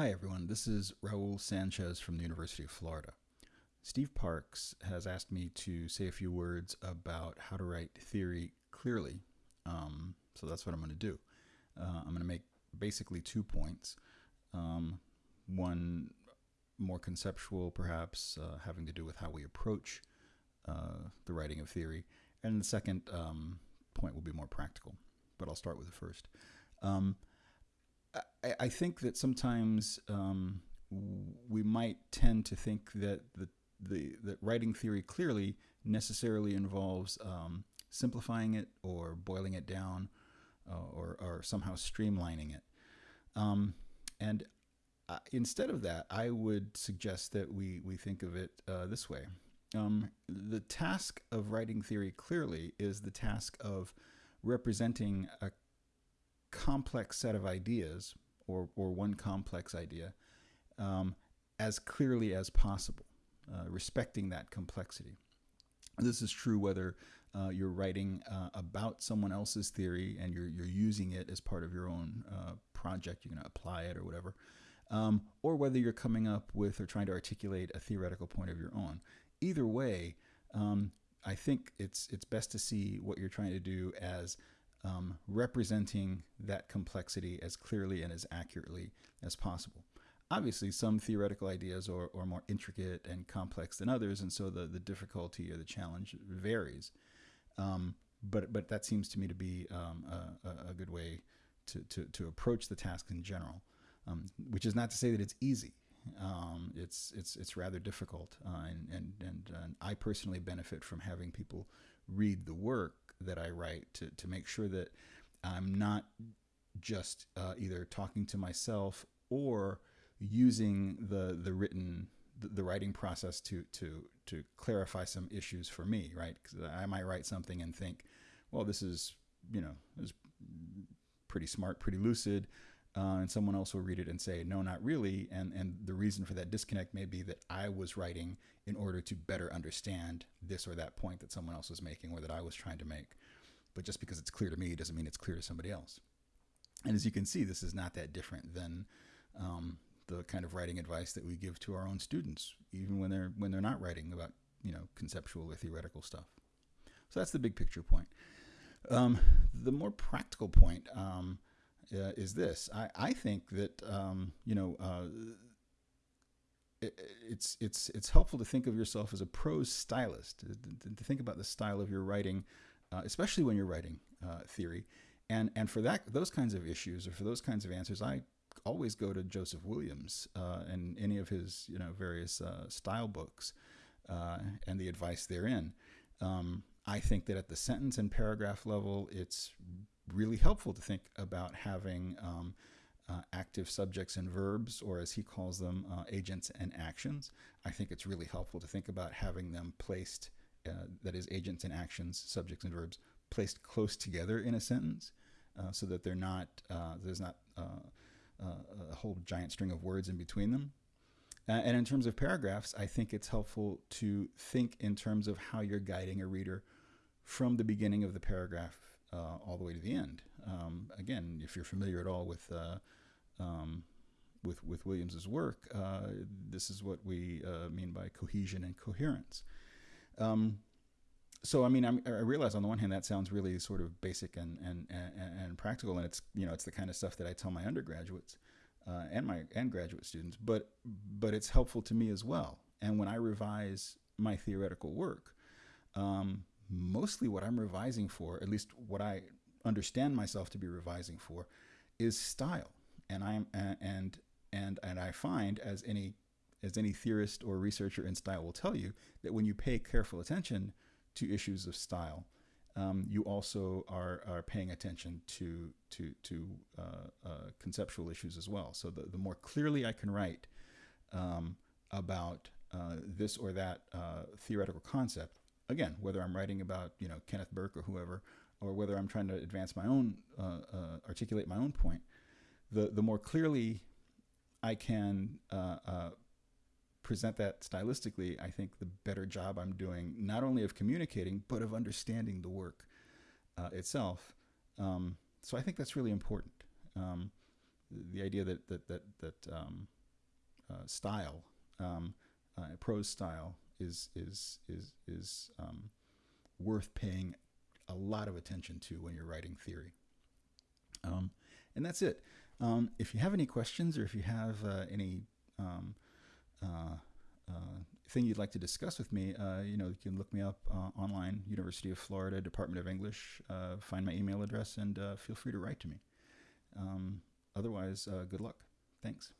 Hi, everyone. This is Raul Sanchez from the University of Florida. Steve Parks has asked me to say a few words about how to write theory clearly. Um, so that's what I'm going to do. Uh, I'm going to make basically two points. Um, one more conceptual, perhaps, uh, having to do with how we approach uh, the writing of theory. And the second um, point will be more practical, but I'll start with the first. Um, I, I, think that sometimes um, we might tend to think that the, the that writing theory clearly necessarily involves um, simplifying it or boiling it down uh, or, or somehow streamlining it. Um, and uh, instead of that, I would suggest that we, we think of it uh, this way. Um, the task of writing theory clearly is the task of representing a complex set of ideas or, or one complex idea um, as clearly as possible, uh, respecting that complexity. This is true whether uh, you're writing uh, about someone else's theory and you're, you're using it as part of your own uh, project, you're going to apply it or whatever, um, or whether you're coming up with or trying to articulate a theoretical point of your own. Either way, um, I think it's it's best to see what you're trying to do as um, representing that complexity as clearly and as accurately as possible. Obviously, some theoretical ideas are, are more intricate and complex than others, and so the, the difficulty or the challenge varies. Um, but, but that seems to me to be um, a, a, good way to, to, to approach the task in general, um, which is not to say that it's easy. Um, it's, it's, it's rather difficult, uh, and, and, and, and I personally benefit from having people read the work that I write to, to make sure that I'm not just uh, either talking to myself or using the the written the, the, writing process to to to clarify some issues for me right? Because I might write something and think well this is you know is pretty smart pretty lucid uh, and someone else will read it and say no not really. And and the reason for that disconnect may be that I was writing in order to better understand this or that point that someone else was making or that I was trying to make. But just because it's clear to me doesn't mean it's clear to somebody else. And as you can see this is not that different than um, the kind of writing advice that we give to our own students even when they're when they're not writing about you know conceptual or theoretical stuff. So that's the big picture point. Um, the more practical point um, uh, is this. I, I think that um, you know uh, it, it's it's it's helpful to think of yourself as a prose stylist, to, to think about the style of your writing, uh, especially when you're writing uh, theory, and and for that those kinds of issues or for those kinds of answers, I always go to Joseph Williams uh, and any of his you know various uh, style books and the advice therein. Um, I think that at the sentence and paragraph level, it's really helpful to think about having um, uh, active subjects and verbs, or as he calls them, uh, agents and actions. I think it's really helpful to think about having them placed, uh, that is, agents and actions, subjects and verbs, placed close together in a sentence uh, so that they're not, uh, there's not uh, a whole giant string of words in between them. and in terms of paragraphs, I think it's helpful to think in terms of how you're guiding a reader from the beginning of the paragraph uh, all the way to the end. Um, again, if you're familiar at all with uh, um, with with Williams's work, uh, this is what we uh, mean by cohesion and coherence. Um, so I mean, I'm, i realize on the one hand that sounds really sort of basic and, and and, and practical, and it's you know it's the kind of stuff that I tell my undergraduates uh, and my and graduate students, but but it's helpful to me as well. And when I revise my theoretical work, um, mostly what I'm revising for, at least what I understand myself to be revising for, is style. And I'm and and and I find as any as any theorist or researcher in style will tell you that when you pay careful attention to issues of style, um, you also are, are paying attention to to to uh, uh, conceptual issues as well. So the, the more clearly I can write um, about uh, this or that uh, theoretical concept, again, whether I'm writing about you know Kenneth Burke or whoever, or whether I'm trying to advance my own, uh, uh, articulate my own point, the the more clearly I can uh, uh, present that stylistically, I think the better job I'm doing, not only of communicating but of understanding the work uh, itself. Um, so I think that's really important. Um, the idea that that that that um, uh, style, um, prose style, is is is is um, worth paying a lot of attention to when you're writing theory. Um, and that's it. Um, if you have any questions or if you have uh, any um, uh, uh, thing you'd like to discuss with me, uh, you know, you can look me up uh, online, University of Florida, Department of English. Uh, find my email address and feel free to write to me. Um, otherwise, good luck. Thanks.